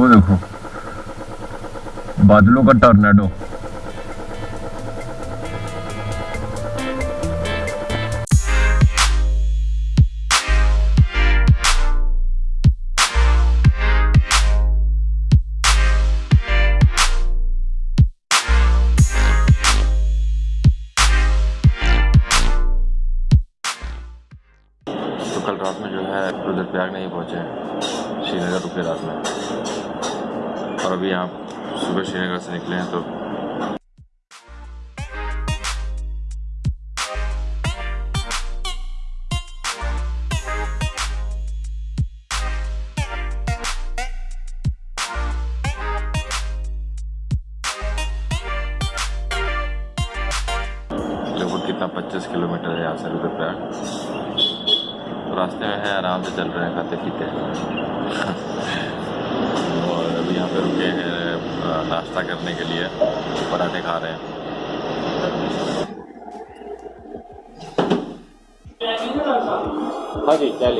वो देखो। बादलों का टॉर्नेडो। यहाँ से रुद्रप्रयाग रास्ते में है, आराम से चल रहे हैं, खाते पीते और अभी यहाँ पे रुके हैं नाश्ता करने के लिए। पराठे खा रहे हैं। हाँ जी, क्या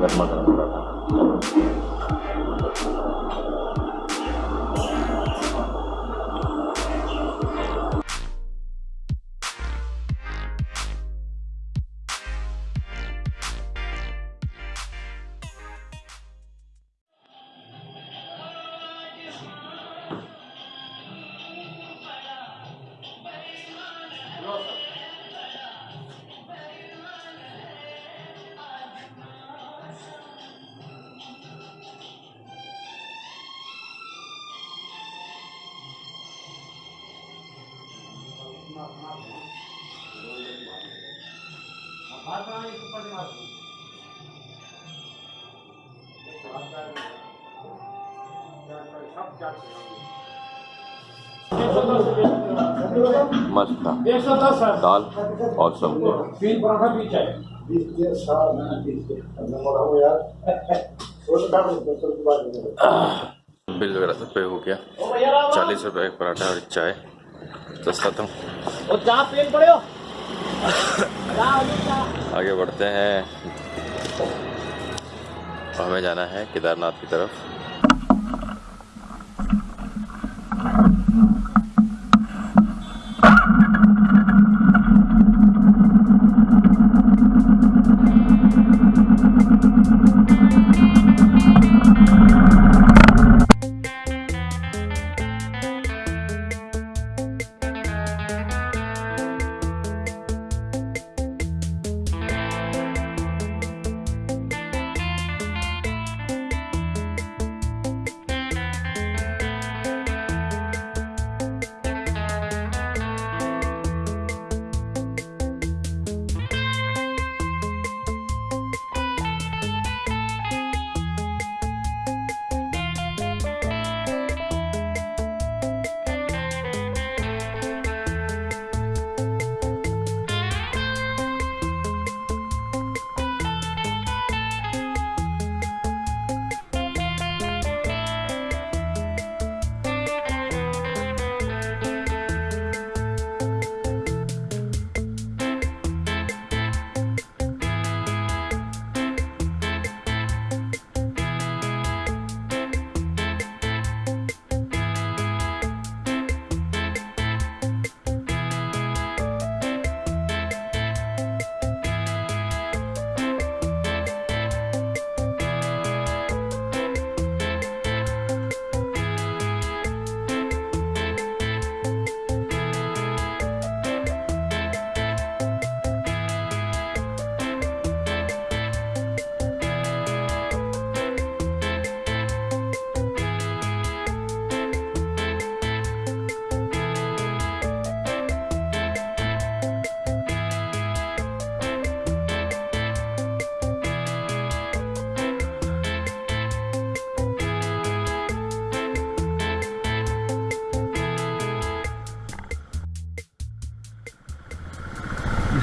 गर्मा गर्म मस्त दाल और मैं बोला रुपये वगैरह सब पे हो गया। चालीस रुपए एक पराठा और चाय। पेन पड़े हो। आगे बढ़ते हैं। हमें जाना है केदारनाथ की तरफ़।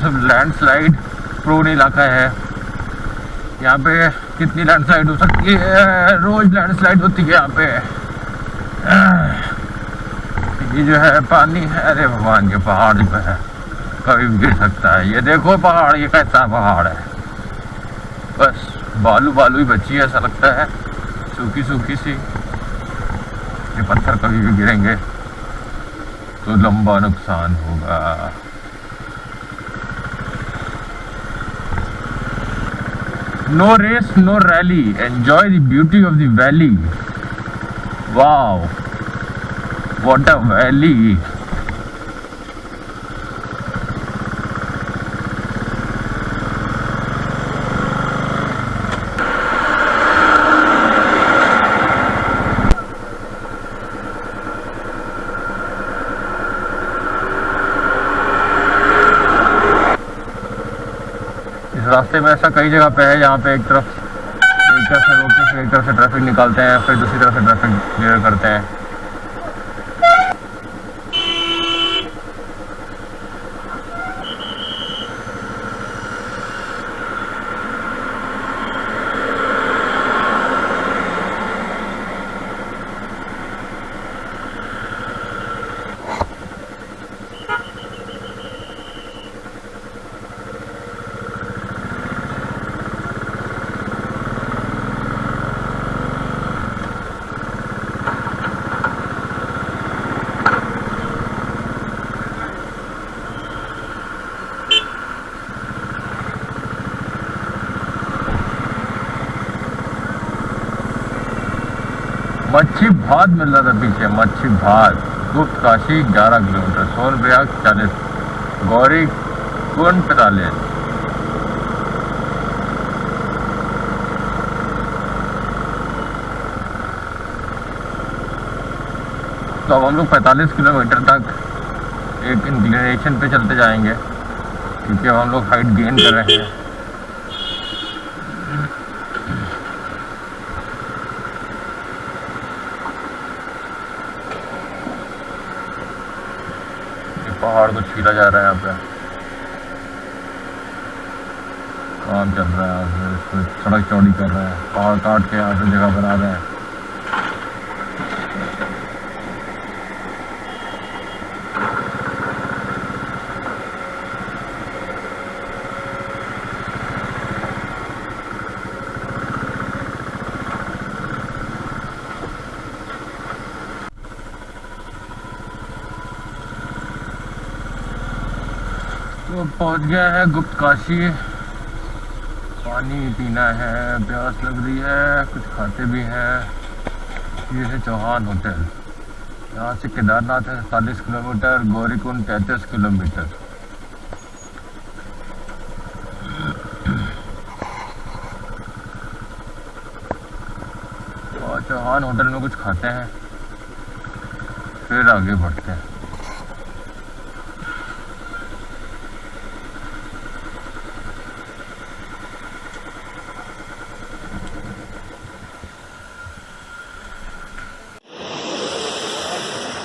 लैंडस्लाइड प्रोन इलाका है। यहाँ पे कितनी लैंडस्लाइड हो सकती है? रोज लैंडस्लाइड होती है यहाँ पे। ये जो है पानी है। अरे भगवान के पहाड़ जो है, कभी भी गिर सकता है। ये देखो पहाड़, ये कैसा पहाड़ है। बस, बालू बालू ही बची है, ऐसा लगता है। सूखी सूखी सी। ये पत्थर कभी भी गिरेंगे तो लंबा नुकसान होगा। No race, no rally. Enjoy the beauty of the valley. Wow. What a valley. रास्ते में ऐसा कई जगह पे है जहाँ पे एक तरफ़ एक तरफ़ से रोकते फिर एक तरफ़ से ट्रैफ़िक निकालते हैं, फिर दूसरी तरफ़ से ट्रैफ़िक क्लियर करते हैं। मच्छी भात मिल रहा था पीछे, मच्छी भात। Guptkashi 11 kilometre Sonprayag 40 Gaurikund पैतालीस। तो अब हम लोग 45 किलोमीटर तक एक इंक्लिनेशन पे चलते जाएँगे, क्योंकि हम लोग हाइट गेन कर रहे हैं। पहाड़ को छीला जा रहा है यहाँ पे। काम चल रहा है यहाँ पे, सड़क चौड़ी कर रहे हैं पहाड़ काट के यहाँ से जगह बना रहे हैं। तो पहुँच गया है गुप्त काशी पानी पीना है, प्यास लग रही है, कुछ खाते भी हैं। ये है चौहान होटल। यहाँ से केदारनाथ है, चालीस किलोमीटर, गौरीकुंड तैंतीस किलोमीटर। और चौहान होटल में कुछ खाते हैं। फिर आगे बढ़ते हैं।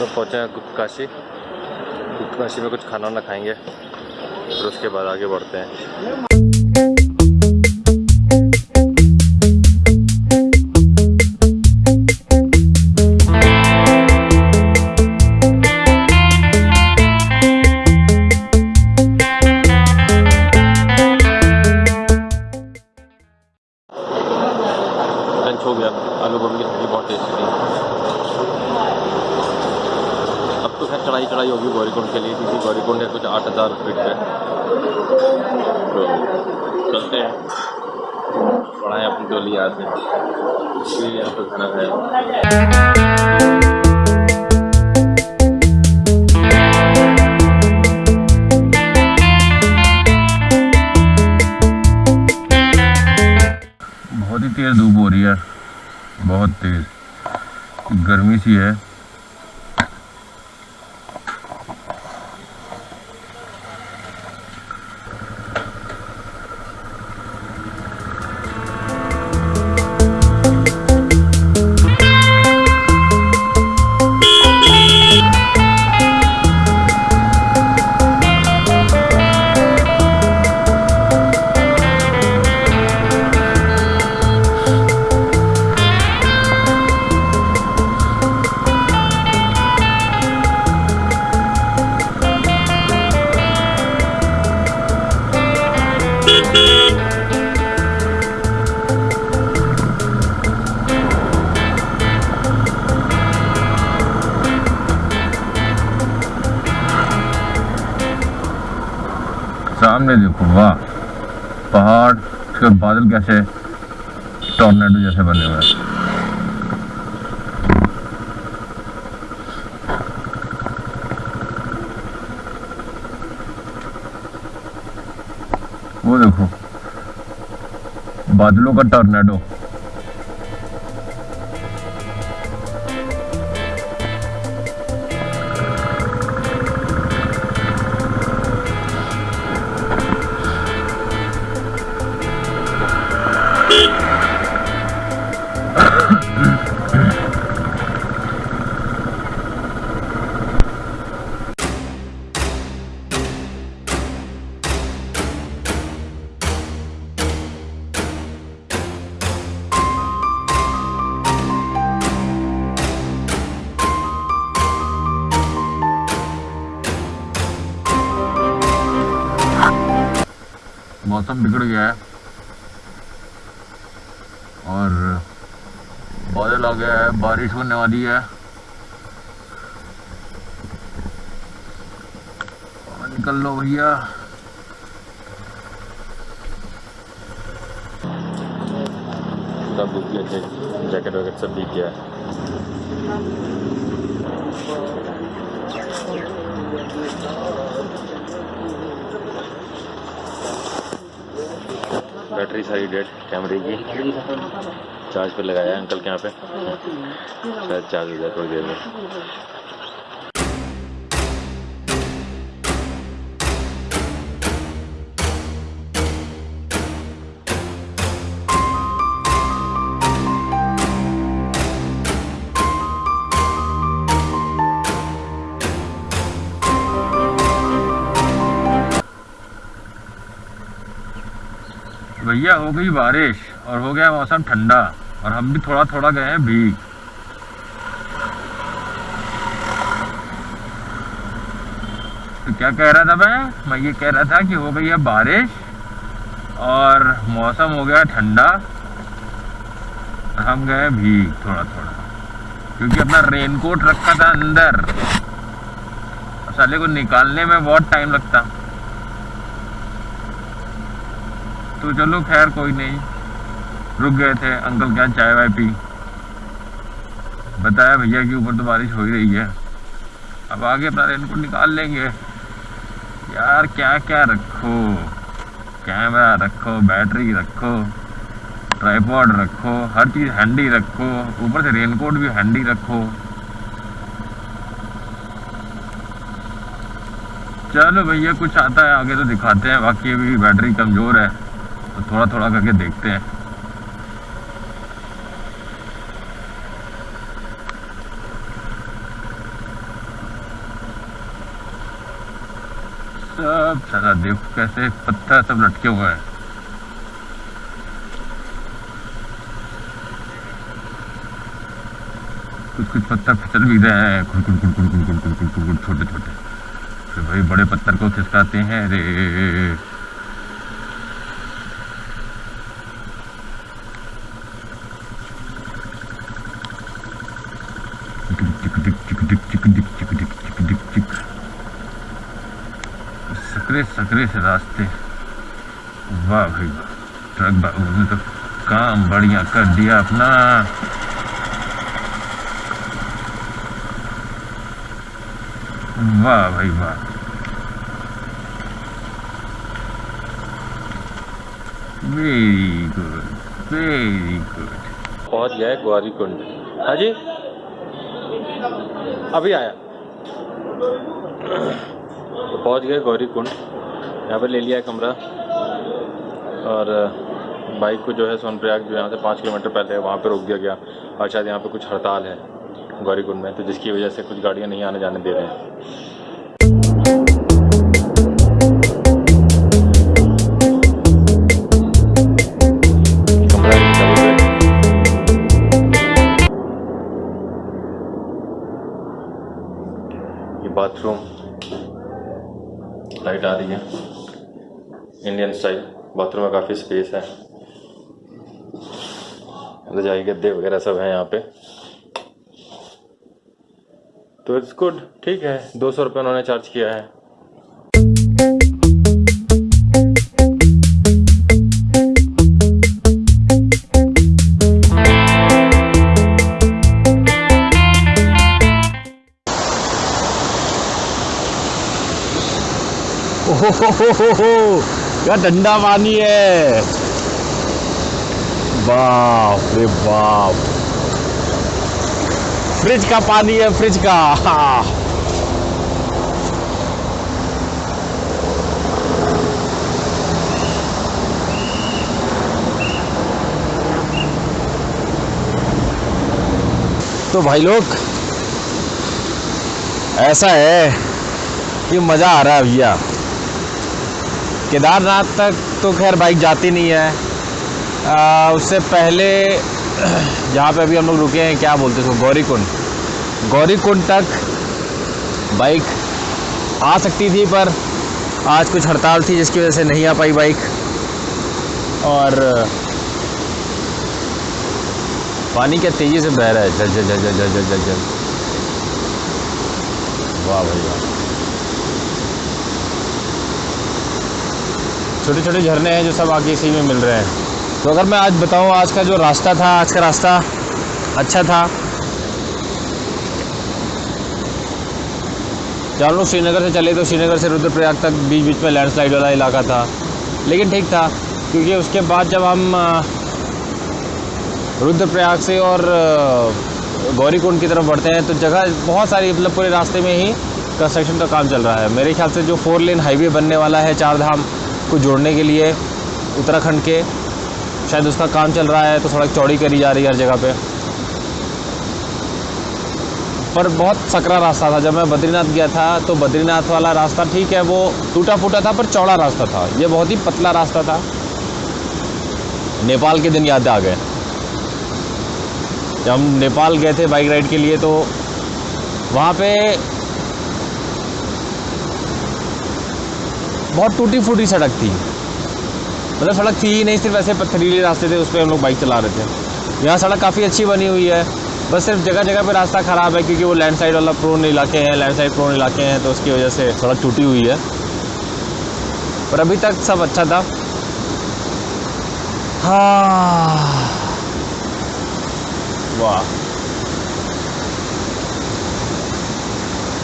तो पहुँचे हैं गुप्त काशी गुप्त काशी में कुछ खाना वाना खाएँगे, फिर उसके बाद आगे बढ़ते हैं। तो चलते हैं। बढ़ाएँ अपनी टोली यहाँ से फिर यहाँ पे खाना खाया बहुत ही तेज़ धूप हो रही है। बहुत तेज़। गर्मी सी है। पहाड़ उसके बादल कैसे टॉर्नेडो जैसे बने हुए हैं। वो देखो बादलों का टॉर्नेडो मौसम बिगड़ गया है। और बादल आ गया है, बारिश होने वाली है। निकल लो भैया। जैकेट वैकेट सब भीग गया है। बैटरी सारी डेड, कैमरे की। चार्ज पे लगाया अंकल के यहाँ पे। शायद चार्ज हो जाए थोड़ी देर में। भैया, हो गई बारिश और हो गया मौसम ठंडा और हम भी थोड़ा थोड़ा गए हैं भीग। तो क्या कह रहा था मैं? मैं ये कह रहा था कि हो गई है बारिश और मौसम हो गया ठंडा हम गए भीग थोड़ा थोड़ा क्योंकि अपना रेनकोट रखा था अंदर। साले को निकालने में बहुत टाइम लगता। तो चलो खैर, कोई नहीं। रुक गए थे, अंकल क्या चाय वाय पी। बताया भैया कि ऊपर तो बारिश हो ही रही है। अब आगे अपना रेनकोट निकाल लेंगे। यार, क्या क्या रखो? कैमरा रखो बैटरी रखो ट्राईपॉड रखो, हर चीज़ हैंडी रखो। ऊपर से रेनकोट भी हैंडी रखो। चलो भैया, कुछ आता है, आगे तो दिखाते हैं। बाकी अभी बैटरी कमज़ोर है। तो थोड़ा थोड़ा करके देखते हैं सब सारा देखो कैसे पत्थर सब लटके हुए हैं कुछ कुछ पत्थर फिसल भी रहे हैं कुड़ कुड़ कुड़ कुड़ कुड़ कुड़ कुड़ कुड़ छोटे छोटे फिर भाई बड़े पत्थर को खिसकाते हैं रे सकरे सकरे से रास्ते वाह भाई वाह ट्रक ने तो काम बढ़िया कर दिया अपना। वाह भाई, वाह। Very good very good. पहुँच गया है ग्वारी कुंड। हाँ जी? अभी आया। तो पहुँच गए गौरी कुंड। यहाँ पर ले लिया कमरा। और बाइक को जो है सोनप्रयाग जो यहाँ से पाँच किलोमीटर पहले वहाँ पर रोक दिया गया। और शायद यहाँ पर कुछ हड़ताल है, गौरीकुंड में तो जिसकी वजह से कुछ गाड़ियाँ नहीं आने जाने दे रहे हैं। बाथरूम में काफ़ी स्पेस है। रजाई गद्दे वगैरह सब हैं यहाँ पे। तो इट्स गुड ठीक है। दो सौ रुपये उन्होंने चार्ज किया है। हो हो हो हो हो क्या ठंडा पानी है? बाप रे बाप। फ्रिज का पानी है, फ्रिज का। हाँ। तो भाई लोग, ऐसा है कि मज़ा आ रहा है भैया। केदारनाथ तक तो खैर बाइक जाती नहीं है। आ, उससे पहले जहाँ पे अभी हम लोग रुके हैं क्या बोलते हैं गौरीकुंड। गौरीकुंड तक बाइक आ सकती थी पर आज कुछ हड़ताल थी जिसकी वजह से नहीं आ पाई बाइक। और पानी क्या तेज़ी से बह रहा है। जल जल जल जल जल जल जल। वाह भाई वाह। छोटे छोटे झरने हैं जो सब आगे इसी में मिल रहे हैं। तो अगर मैं आज बताऊँ, आज का जो रास्ता था, आज का रास्ता अच्छा था। हम लोग श्रीनगर से चले तो श्रीनगर से रुद्रप्रयाग तक बीच बीच में लैंडस्लाइड वाला इलाका था। लेकिन ठीक था, क्योंकि उसके बाद जब हम रुद्रप्रयाग से और गौरीकुंड की तरफ़ बढ़ते हैं तो जगह बहुत सारी मतलब पूरे रास्ते में ही कंस्ट्रक्शन का काम चल रहा है। मेरे ख्याल से जो फोर लेन हाईवे बनने वाला है चार धाम को जोड़ने के लिए उत्तराखंड के। शायद उसका काम चल रहा है तो सड़क चौड़ी करी जा रही है हर जगह पे। पर बहुत सकरा रास्ता था। जब मैं बद्रीनाथ गया था तो बद्रीनाथ वाला रास्ता ठीक है, वो टूटा फूटा था, पर चौड़ा रास्ता था। ये बहुत ही पतला रास्ता था। नेपाल के दिन याद आ गए। जब हम नेपाल गए थे बाइक राइड के लिए तो वहाँ पे बहुत टूटी फूटी सड़क थी। मतलब सड़क थी ही नहीं, सिर्फ़ ऐसे पथरीले रास्ते थे, उस पर हम लोग बाइक चला रहे थे। यहाँ सड़क काफ़ी अच्छी बनी हुई है। बस सिर्फ़ जगह जगह पर रास्ता ख़राब है, क्योंकि वो लैंडस्लाइड वाला प्रोन इलाके हैं लैंडस्लाइड प्रोन इलाके हैं तो उसकी वजह से सड़क टूटी हुई है। पर अभी तक सब अच्छा था। हाँ। वाह।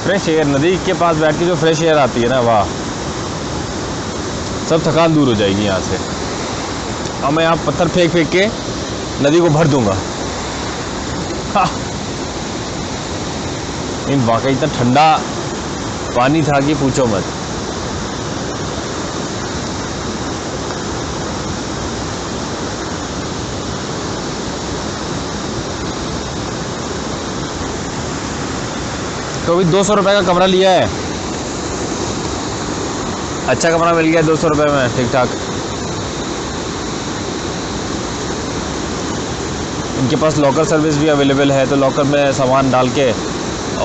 फ्रेश एयर नदी के पास बैठ के जो फ्रेश एयर आती है ना, वाह। सब थकान दूर हो जाएगी यहाँ से। अब मैं यहाँ पत्थर फेंक फेंक के नदी को भर दूँगा। हाँ। इन वाकई इतना ठंडा पानी था कि पूछो मत। तो अभी दो सौ रुपये का कमरा लिया है। अच्छा कमरा मिल गया दो सौ रुपये में ठीक ठाक इनके पास लॉकर सर्विस भी अवेलेबल है तो लॉकर में सामान डाल के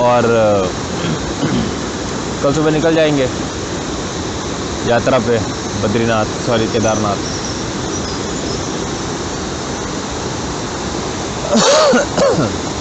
और, कल सुबह निकल जाएँगे। यात्रा पे, बद्रीनाथ, सॉरी, केदारनाथ।